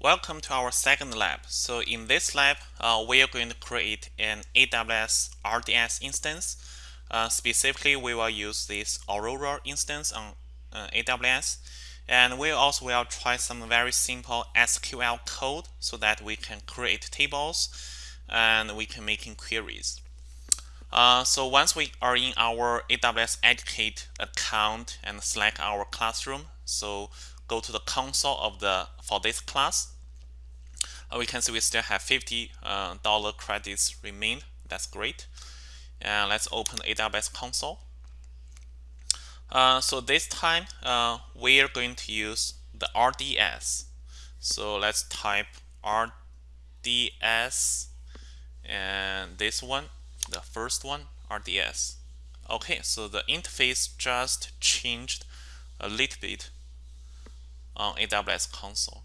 Welcome to our second lab. So in this lab, uh, we are going to create an AWS RDS instance. Uh, specifically, we will use this Aurora instance on uh, AWS. And we also will try some very simple SQL code so that we can create tables and we can make queries. Uh, so once we are in our AWS Educate account and select our classroom, so go to the console of the for this class, uh, we can see we still have 50 uh, dollar credits remain. That's great. And let's open AWS console. Uh, so this time uh, we are going to use the RDS. So let's type RDS and this one, the first one, RDS. Okay, so the interface just changed a little bit on AWS console.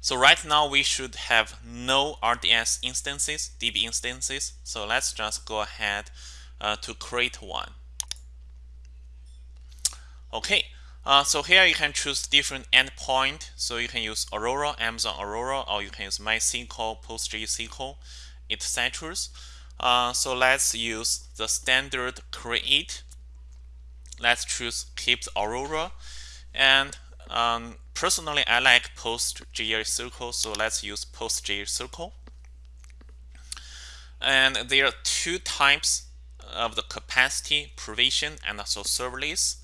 So right now we should have no RDS instances, DB instances. So let's just go ahead uh, to create one. Okay, uh, so here you can choose different endpoint. So you can use Aurora, Amazon Aurora, or you can use MySQL, PostgreSQL, etc. Uh, so let's use the standard create. Let's choose keep Aurora and um, personally, I like PostgreSQL, so let's use PostgreSQL. And there are two types of the capacity, provision, and also serverless.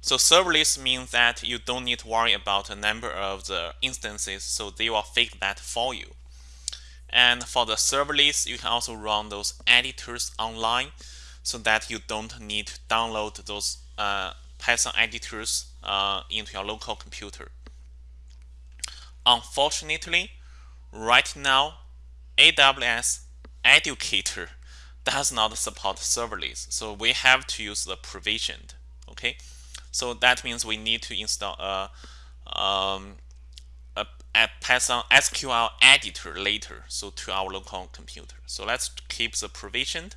So serverless means that you don't need to worry about the number of the instances, so they will fix that for you. And for the serverless, you can also run those editors online so that you don't need to download those uh, Python editors uh, into your local computer. Unfortunately, right now, AWS Educator does not support serverless, so we have to use the provisioned. Okay, so that means we need to install a, um, a, a Python SQL editor later, so to our local computer. So let's keep the provisioned.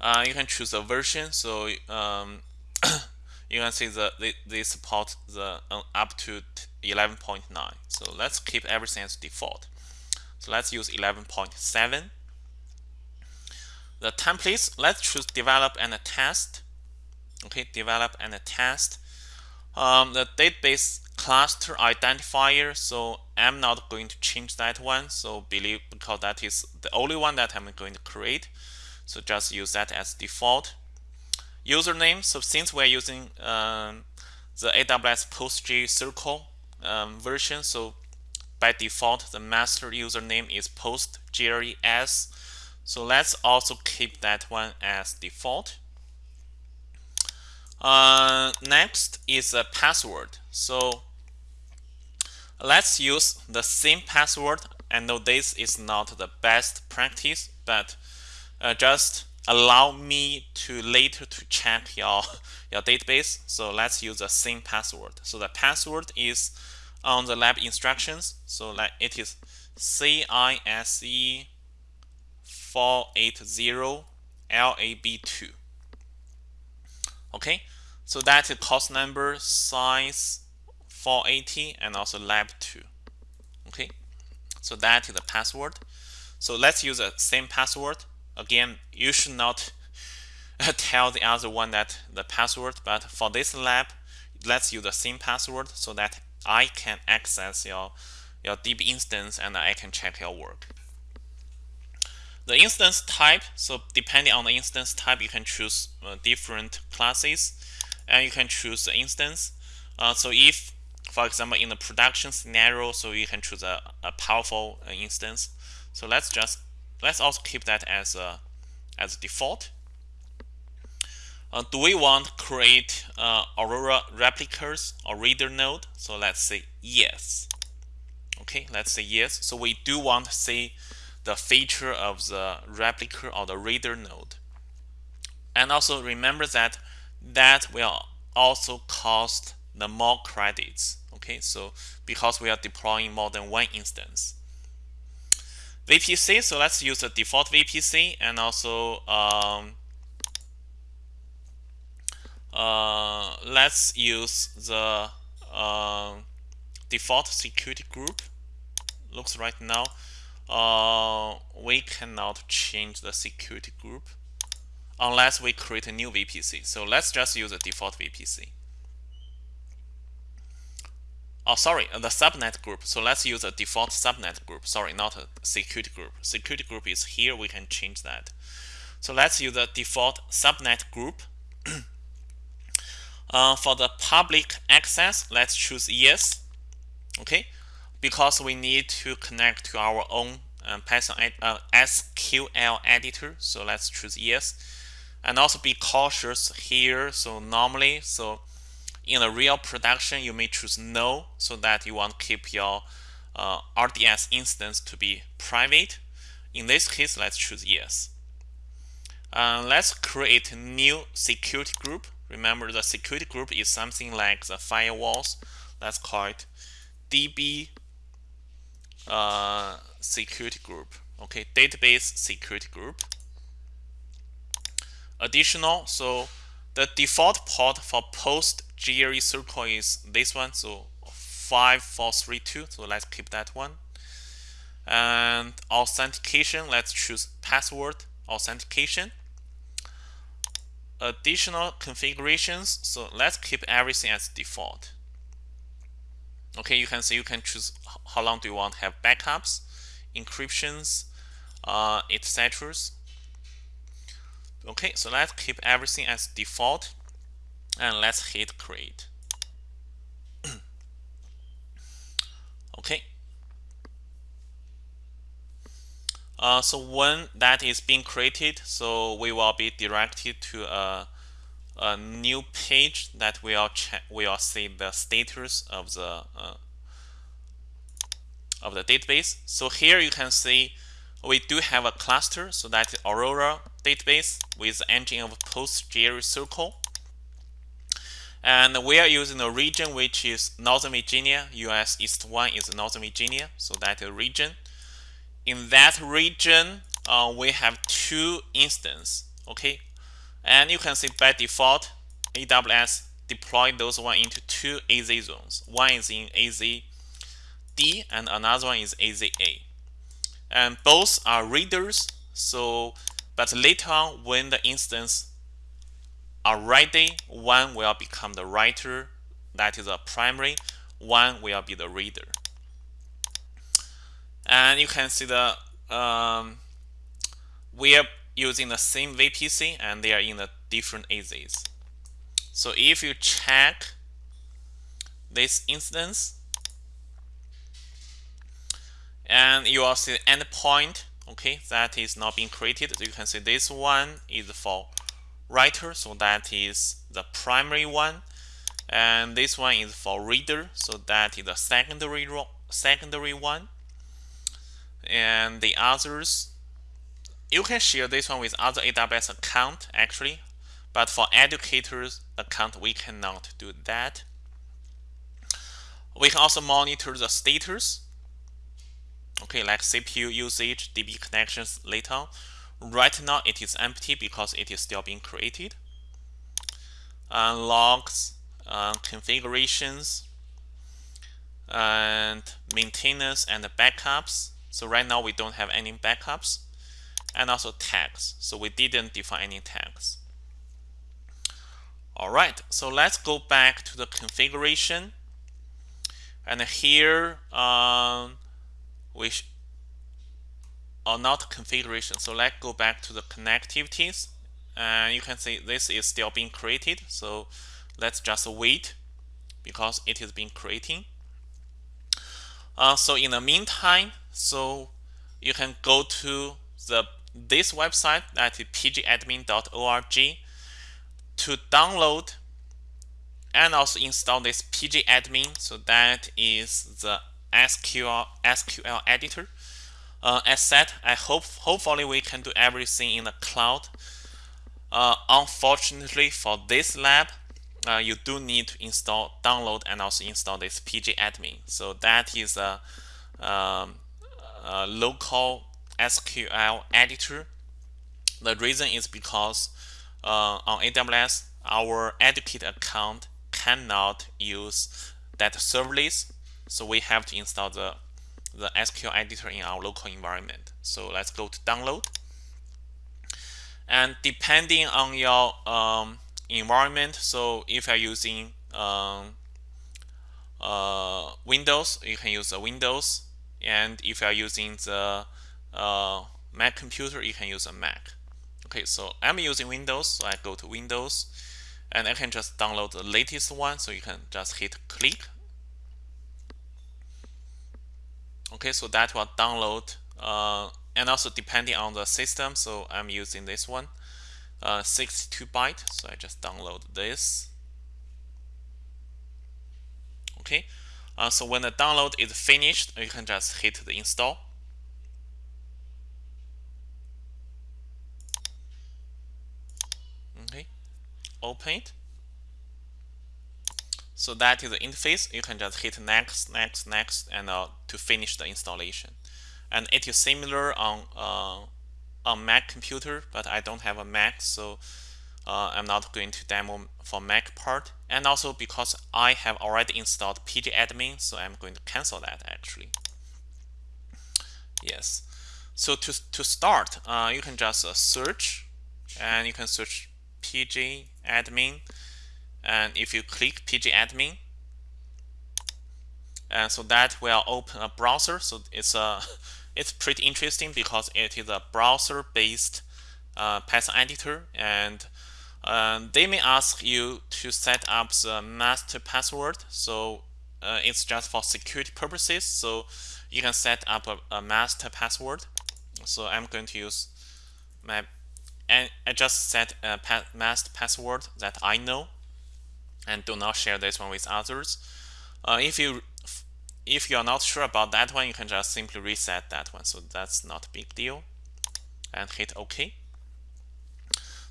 Uh, you can choose a version. So um, you can see that they, they support the uh, up to 11.9. So let's keep everything as default. So let's use 11.7. The templates, let's choose develop and test. Okay, develop and test. Um, the database cluster identifier, so I'm not going to change that one. So believe because that is the only one that I'm going to create. So just use that as default. Username, so since we're using um, the AWS PostgreSQL um, version, so by default, the master username is PostgreS. So let's also keep that one as default. Uh, next is a password. So let's use the same password. I know this is not the best practice, but uh, just allow me to later to check your your database. So let's use the same password. So the password is on the lab instructions. So like it is CISE 480 LAB2 okay? So that's the course number size 480 and also lab 2 okay? So that is the password. So let's use the same password again you should not tell the other one that the password but for this lab let's use the same password so that I can access your your DB instance and I can check your work. The instance type so depending on the instance type you can choose uh, different classes and you can choose the instance. Uh, so if for example in the production scenario so you can choose a, a powerful uh, instance. So let's just let's also keep that as a as default. Uh, do we want to create uh, Aurora replicas or reader node? So let's say yes. Okay, let's say yes. So we do want to see the feature of the replica or the reader node. And also remember that that will also cost the more credits. Okay, so because we are deploying more than one instance. VPC, so let's use the default VPC and also um, uh, let's use the uh, default security group looks right now uh, we cannot change the security group unless we create a new VPC. So let's just use the default VPC. Oh, sorry, the subnet group. So let's use a default subnet group. Sorry, not a security group. Security group is here. We can change that. So let's use the default subnet group. uh, for the public access, let's choose yes. Okay, because we need to connect to our own um, Python uh, SQL editor. So let's choose yes. And also be cautious here. So normally, so in a real production, you may choose no, so that you want to keep your uh, RDS instance to be private. In this case, let's choose yes. Uh, let's create a new security group. Remember, the security group is something like the firewalls. Let's call it DB uh, security group. Okay, database security group. Additional, so the default port for post GRE circle is this one, so 5432. So let's keep that one. And authentication, let's choose password authentication. Additional configurations, so let's keep everything as default. Okay, you can see you can choose how long do you want to have backups, encryptions, uh, etc. Okay, so let's keep everything as default and let's hit create. okay. Uh, so when that is being created, so we will be directed to a, a new page that we will check, will see the status of the uh, of the database. So here you can see we do have a cluster, so that's Aurora database with engine of PostgreSQL. And we are using a region which is Northern Virginia, US East 1 is Northern Virginia, so that's a region. In that region, uh, we have two instances, okay? And you can see by default, AWS deployed those one into two AZ zones. One is in AZ D and another one is AZA. And both are readers, so but later on when the instance are ready, one will become the writer, that is a primary, one will be the reader. And you can see the um, we are using the same VPC and they are in the different AZs. So if you check this instance, and you will see the endpoint okay that is not being created so you can see this one is for writer so that is the primary one. And this one is for reader so that is the secondary secondary one. And the others you can share this one with other AWS account actually but for educators account we cannot do that. We can also monitor the status. Okay like CPU usage DB connections later right now it is empty because it is still being created. Uh, logs uh, configurations and maintenance and backups. So right now we don't have any backups. And also tags. So we didn't define any tags. All right. So let's go back to the configuration. And here um, we are not configuration. So let's go back to the connectivities. And you can see this is still being created. So let's just wait because it is being creating. Uh, so in the meantime, so you can go to the this website that is pgadmin.org to download and also install this pgadmin. So that is the SQL SQL editor. Uh, as said, I hope hopefully we can do everything in the cloud. Uh, unfortunately, for this lab, uh, you do need to install, download, and also install this pgadmin. So that is a, um, a local SQL editor. The reason is because uh, on AWS, our educate account cannot use that serverless so we have to install the the SQL editor in our local environment. So let's go to download. And depending on your um, environment, so if you're using um, uh, Windows, you can use the Windows. And if you're using the uh, Mac computer, you can use a Mac. Okay, so I'm using Windows, so I go to Windows and I can just download the latest one so you can just hit click okay so that will download uh, and also depending on the system so I'm using this one uh, 62 byte so I just download this. Okay uh, so when the download is finished you can just hit the install. Okay open it so that is the interface. You can just hit next, next, next, and uh, to finish the installation. And it is similar on uh, Mac computer, but I don't have a Mac, so uh, I'm not going to demo for Mac part. And also because I have already installed pgadmin, so I'm going to cancel that actually. Yes. So to to start, uh, you can just uh, search, and you can search pgadmin and if you click pgadmin and so that will open a browser. So it's a it's pretty interesting because it is a browser based uh, Python editor. And uh, they may ask you to set up the master password. So uh, it's just for security purposes. So you can set up a, a master password. So I'm going to use my and I just set a master password that I know and do not share this one with others. Uh, if you if you are not sure about that one, you can just simply reset that one. So that's not a big deal. And hit OK.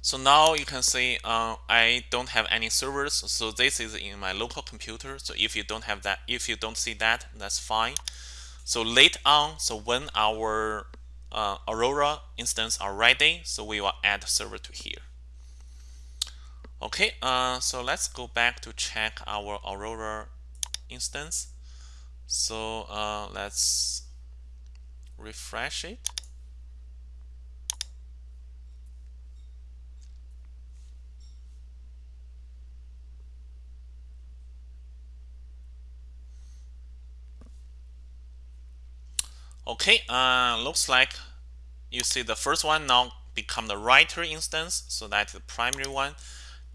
So now you can see uh, I don't have any servers. So this is in my local computer. So if you don't have that, if you don't see that, that's fine. So later on, so when our uh, Aurora instance are ready, so we will add server to here. Okay, uh, so let's go back to check our Aurora instance. So uh, let's refresh it. Okay, uh, looks like you see the first one now become the writer instance, so that's the primary one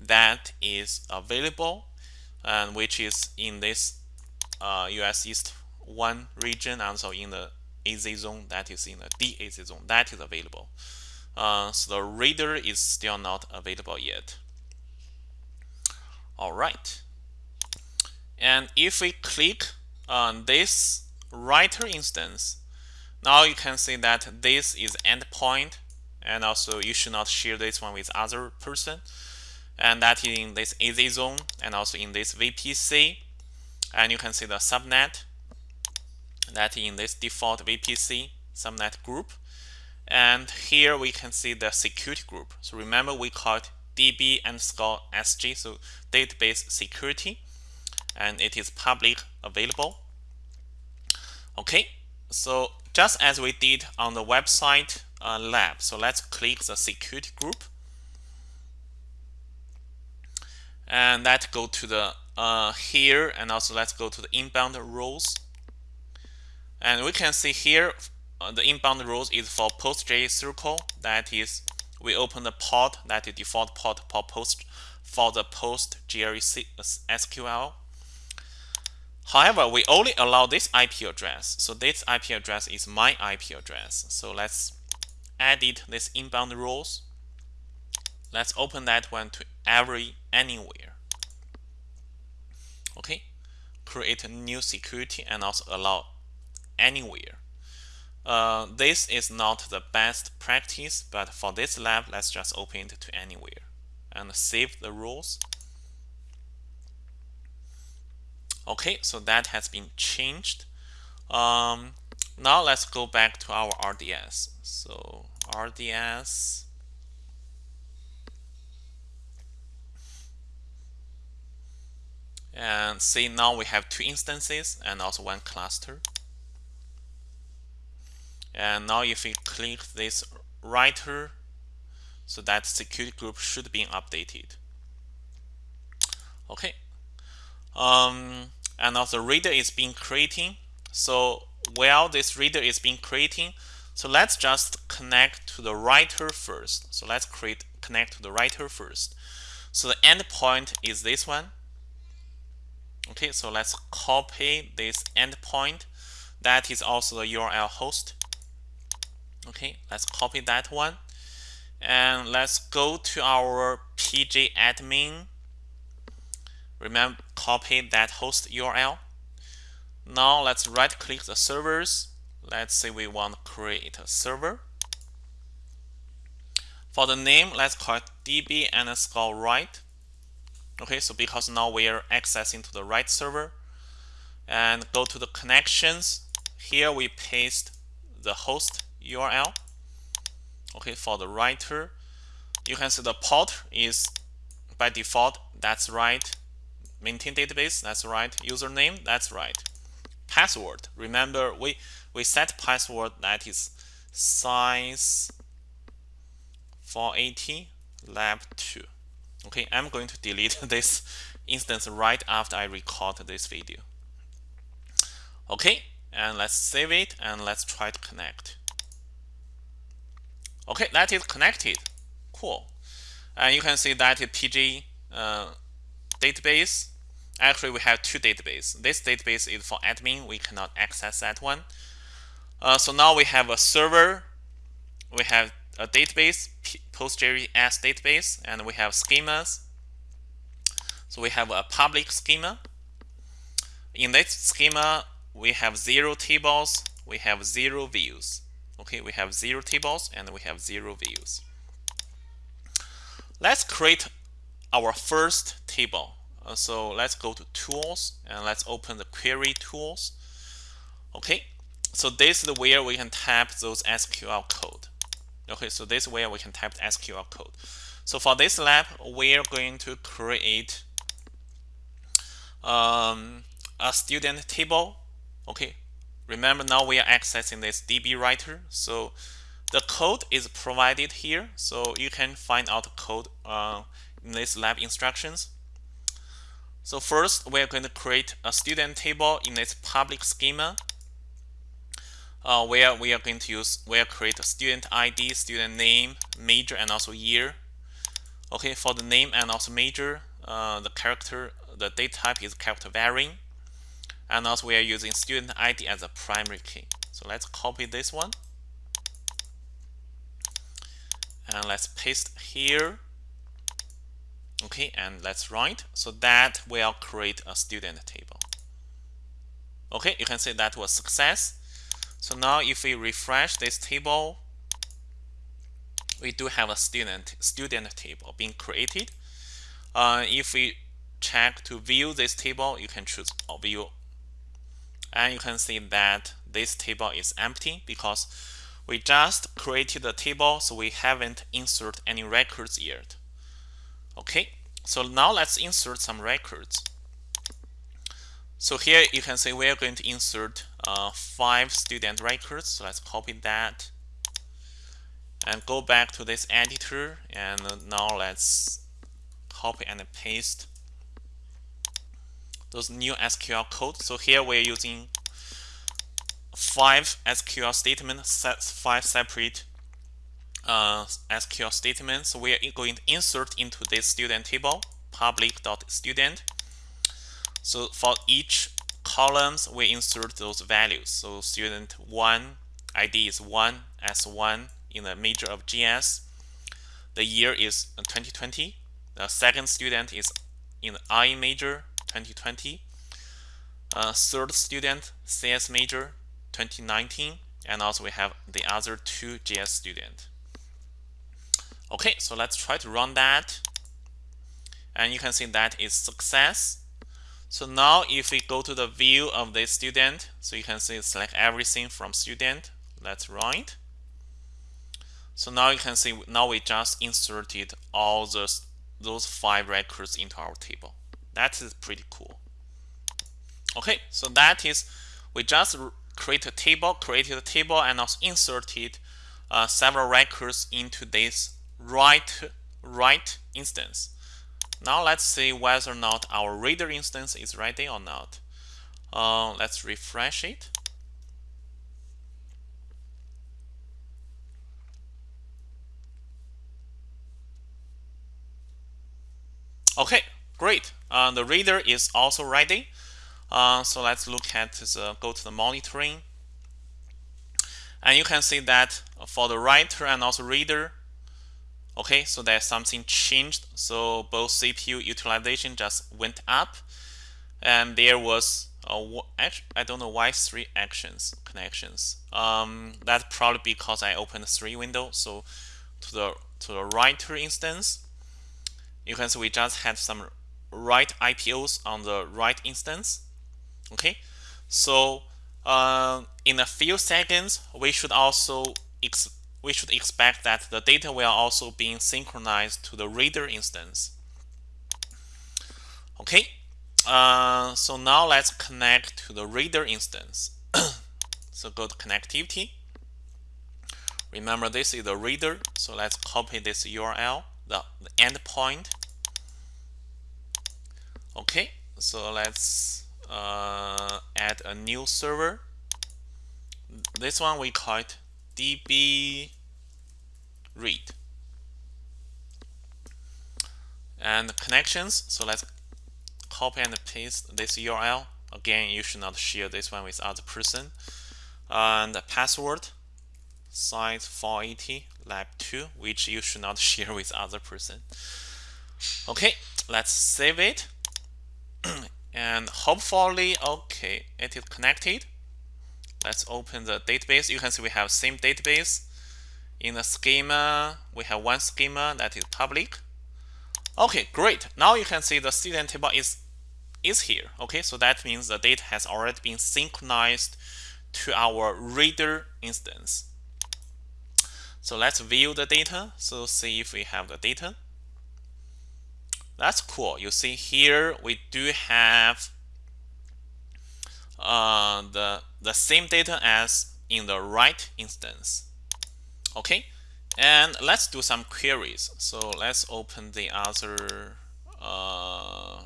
that is available and which is in this uh, US East 1 region also in the AZ zone that is in the DAZ zone that is available. Uh, so the reader is still not available yet. All right. And if we click on this writer instance, now you can see that this is endpoint and also you should not share this one with other person and that is in this AZ zone and also in this VPC. And you can see the subnet that in this default VPC subnet group. And here we can see the security group. So remember we called DB underscore SG, so database security, and it is public available. Okay, so just as we did on the website uh, lab, so let's click the security group and let's go to the uh, here and also let's go to the inbound rules. And we can see here uh, the inbound rules is for PostgreSQL. That is we open the port that is default port for post for the post GRE SQL however we only allow this IP address. So this IP address is my IP address. So let's edit this inbound rules. Let's open that one to every anywhere. Okay? Create a new security and also allow anywhere. Uh, this is not the best practice but for this lab let's just open it to anywhere and save the rules. Okay so that has been changed. Um, now let's go back to our RDS so RDS and see now we have two instances and also one cluster. And now if we click this writer so that security group should be updated. Okay. Um, and also reader is being creating. So while this reader is being creating so let's just connect to the writer first. So let's create connect to the writer first. So the endpoint is this one okay so let's copy this endpoint. That is also the URL host. Okay let's copy that one. And let's go to our pg admin. remember copy that host URL now let's right click the servers. Let's say we want to create a server. For the name let's call it db underscore write okay so because now we are accessing to the right server. And go to the connections. Here we paste the host URL okay for the writer. You can see the port is by default that's right. Maintain database that's right. Username that's right. Password. Remember we we set password that is size 480 lab 2 okay I'm going to delete this instance right after I record this video okay and let's save it and let's try to connect Okay, that is connected. Cool. And you can see that PG uh, database. Actually, we have two databases. This database is for admin. We cannot access that one. Uh, so now we have a server. We have a database, PostgreSQL database, and we have schemas. So we have a public schema. In this schema, we have zero tables. We have zero views. Okay, we have zero tables and we have zero views. Let's create our first table. Uh, so let's go to tools and let's open the query tools. Okay, so this is where we can type those SQL code. Okay, so this way we can type SQL code. So for this lab, we're going to create um, a student table. Okay, Remember now we are accessing this DB writer. So the code is provided here. So you can find out the code uh, in this lab instructions. So first we are going to create a student table in this public schema uh, where we are going to use where create a student ID, student name, major, and also year. Okay, for the name and also major, uh, the character, the date type is character varying and also we are using student ID as a primary key. So let's copy this one and let's paste here. Okay, and let's write. So that will create a student table. Okay, you can see that was success. So now if we refresh this table, we do have a student student table being created. Uh, if we check to view this table, you can choose view. And you can see that this table is empty because we just created the table so we haven't inserted any records yet. Okay so now let's insert some records so here you can see we're going to insert uh, five student records so let's copy that and go back to this editor and now let's copy and paste those new SQL code. So here we're using five SQL statements, five separate uh, SQL statements. So we are going to insert into this student table, public.student. So for each columns, we insert those values. So student 1 ID is one, 1 S1 in the major of GS. The year is 2020. The second student is in the I major 2020. Uh, third student, CS major 2019. And also we have the other two GS student. Okay, so let's try to run that. And you can see that is success. So now if we go to the view of the student, so you can see select everything from student. Let's run it. So now you can see now we just inserted all those those five records into our table. That is pretty cool. Okay, so that is we just create a table, created a table, and also inserted uh, several records into this write write instance. Now let's see whether or not our reader instance is ready or not. Uh, let's refresh it. Okay, great. Uh, the reader is also ready. Uh, so let's look at the go to the monitoring. And you can see that for the writer and also reader, okay, so there's something changed. So both CPU utilization just went up, and there was a, I don't know why three actions connections. Um, that's probably because I opened three windows. So to the to the writer instance, you can see we just had some write IOPS on the write instance. Okay, so uh, in a few seconds, we should also we should expect that the data will also be synchronized to the reader instance. Okay, uh, so now let's connect to the reader instance. so go to connectivity. Remember this is the reader, so let's copy this URL, the, the endpoint. Okay, so let's uh, add a new server. This one we call it db read. And connections, so let's copy and paste this URL. Again, you should not share this one with other person. And the password, size 480 lab 2, which you should not share with other person. Okay, let's save it. and hopefully, okay, it is connected. Let's open the database. You can see we have same database. In the schema, we have one schema that is public. Okay, great. Now you can see the student table is is here. Okay, so that means the data has already been synchronized to our reader instance. So let's view the data. So see if we have the data. That's cool. You see here we do have uh, the the same data as in the write instance. Okay, and let's do some queries. So let's open the other uh,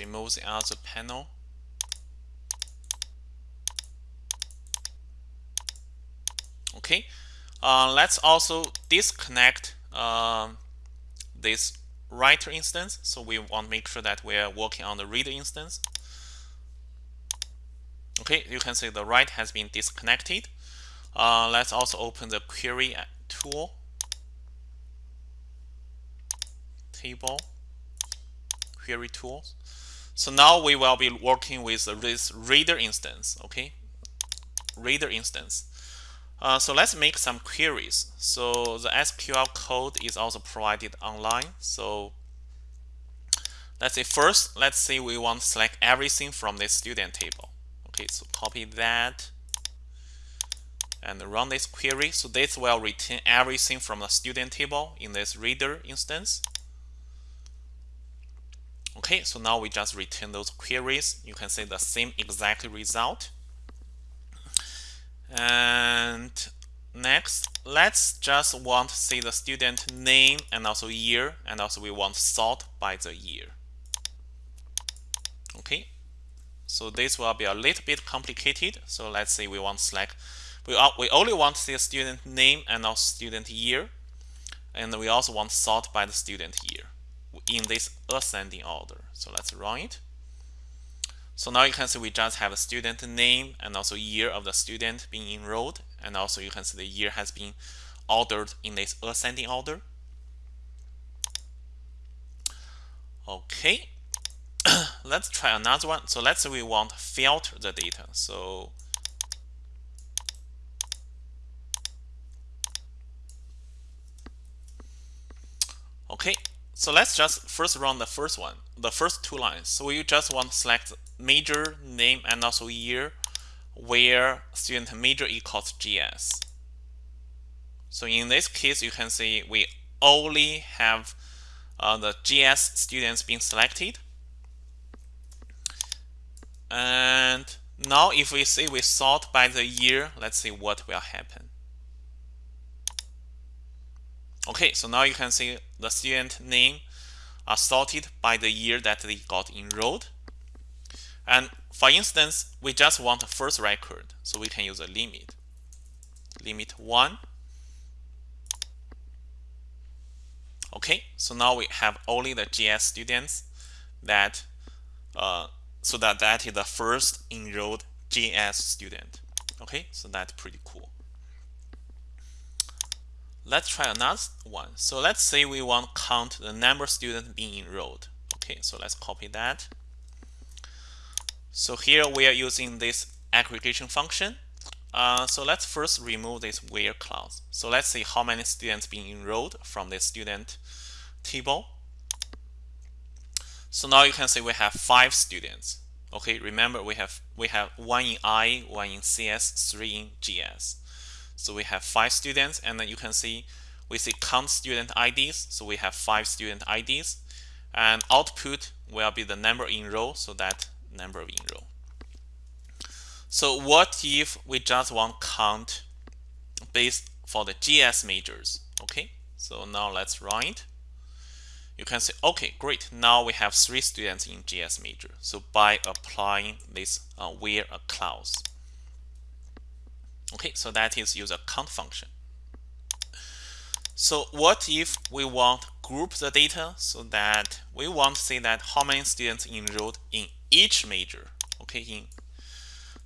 remove the other panel. Okay, uh, let's also disconnect uh, this writer instance. So we want to make sure that we're working on the reader instance. Okay, you can see the write has been disconnected. Uh, let's also open the query tool table query tools. So now we will be working with this reader instance. Okay, reader instance. Uh, so let's make some queries. So the SQL code is also provided online. So let's say first, let's say we want to select everything from this student table. Okay, so copy that and run this query. So this will return everything from the student table in this reader instance. Okay, so now we just return those queries. You can see the same exact result. And next, let's just want to see the student name and also year, and also we want sort by the year. Okay, so this will be a little bit complicated. So let's say we want select, we, we only want to see a student name and also student year, and we also want sort by the student year in this ascending order. So let's run it. So now you can see we just have a student name and also year of the student being enrolled. And also you can see the year has been ordered in this ascending order. Okay, let's try another one. So let's say we want to filter the data. So okay, so let's just first run the first one, the first two lines. So we just want to select major, name, and also year where student major equals GS. So in this case, you can see we only have uh, the GS students being selected. And now if we say we sort by the year, let's see what will happen. Okay, so now you can see the student name are sorted by the year that they got enrolled. And for instance, we just want the first record, so we can use a limit. Limit 1. Okay, so now we have only the GS students that, uh, so that that is the first enrolled GS student. Okay, so that's pretty cool. Let's try another one. So let's say we want to count the number of students being enrolled. Okay, so let's copy that. So here we are using this aggregation function. Uh, so let's first remove this where clause. So let's see how many students being enrolled from the student table. So now you can see we have five students. Okay, remember we have we have one in I, one in CS, three in GS. So we have five students, and then you can see we see count student IDs. So we have five student IDs, and output will be the number in row. So that number in row. So what if we just want count based for the GS majors? Okay, so now let's it. You can say, okay, great. Now we have three students in GS major. So by applying this uh, where a clause. Okay, so that is use a count function. So what if we want group the data so that we want to say that how many students enrolled in each major. Okay, in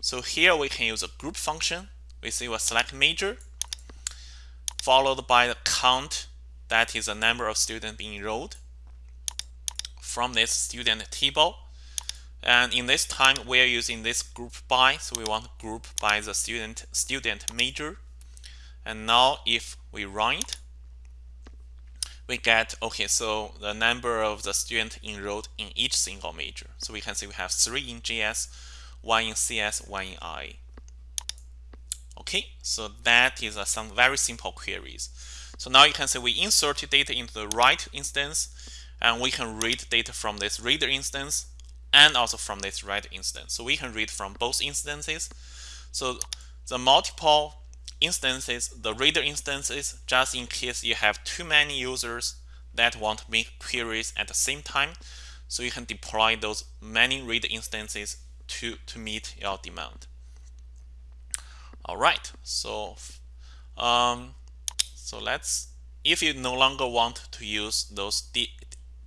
so here we can use a group function. We say we select major followed by the count that is the number of students being enrolled from this student table and in this time, we are using this group by, so we want group by the student student major. And now if we run it, we get, okay, so the number of the student enrolled in each single major. So we can see we have three in GS, one in CS, one in I. Okay, so that is uh, some very simple queries. So now you can see we insert data into the right instance, and we can read data from this reader instance and also from this write instance. So we can read from both instances. So the multiple instances, the reader instances, just in case you have too many users that want to make queries at the same time. So you can deploy those many reader instances to, to meet your demand. All right, so um, so let's if you no longer want to use those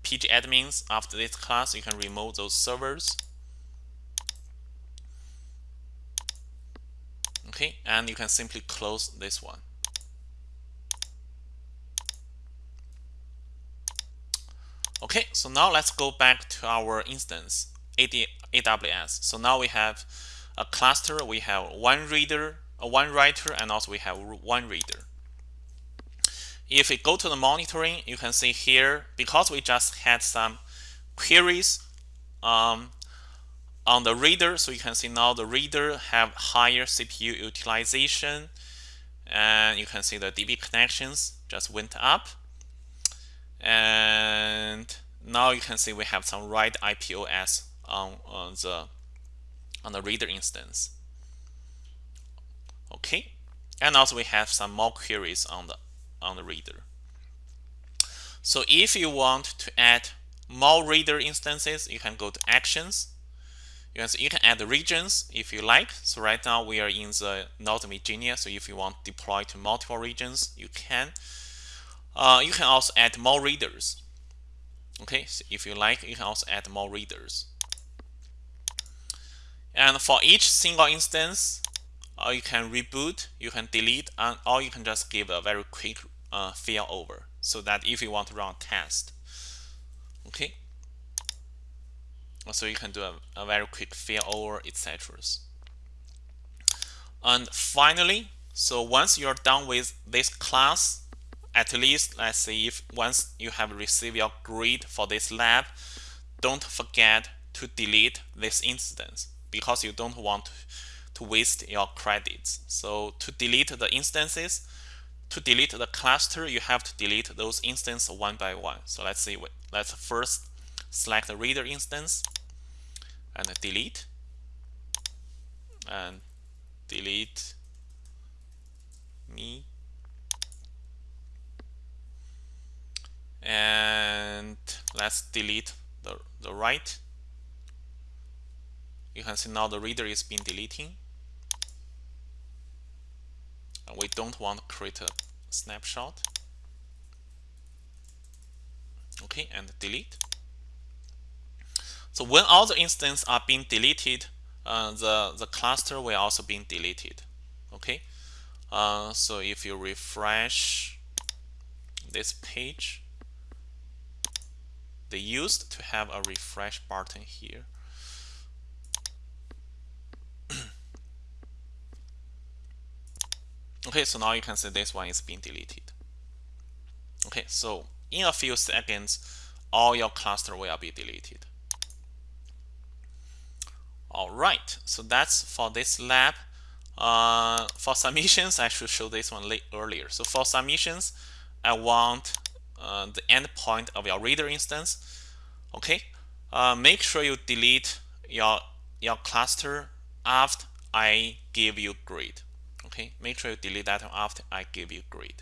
pgadmins after this class you can remove those servers. Okay and you can simply close this one. Okay so now let's go back to our instance AWS so now we have a cluster we have one reader a one writer and also we have one reader if we go to the monitoring, you can see here, because we just had some queries um, on the reader, so you can see now the reader have higher CPU utilization, and you can see the DB connections just went up. And now you can see we have some write IOPS on, on the on the reader instance. Okay, and also we have some more queries on the on the reader. So if you want to add more reader instances, you can go to actions. You can, you can add regions if you like. So right now we are in the Northern Virginia. So if you want to deploy to multiple regions, you can. Uh, you can also add more readers. Okay, so if you like, you can also add more readers. And for each single instance, uh, you can reboot, you can delete, and, or you can just give a very quick uh, failover so that if you want to run a test okay? So you can do a, a very quick failover etc and finally so once you're done with this class at least let's say if once you have received your grade for this lab don't forget to delete this instance because you don't want to waste your credits. So to delete the instances to delete the cluster, you have to delete those instances one by one. So let's see, let's first select the reader instance and delete. and delete me and let's delete the, the right you can see now the reader is being deleting we don't want to create a snapshot. Okay and delete. So when all the instances are being deleted uh, the the cluster will also be deleted. Okay? Uh, so if you refresh this page they used to have a refresh button here okay so now you can see this one is being deleted. Okay so in a few seconds all your cluster will be deleted. All right so that's for this lab. Uh, for submissions I should show this one late earlier. So for submissions I want uh, the endpoint of your reader instance. Okay uh, make sure you delete your your cluster after I give you grade okay make sure you delete that after I give you grade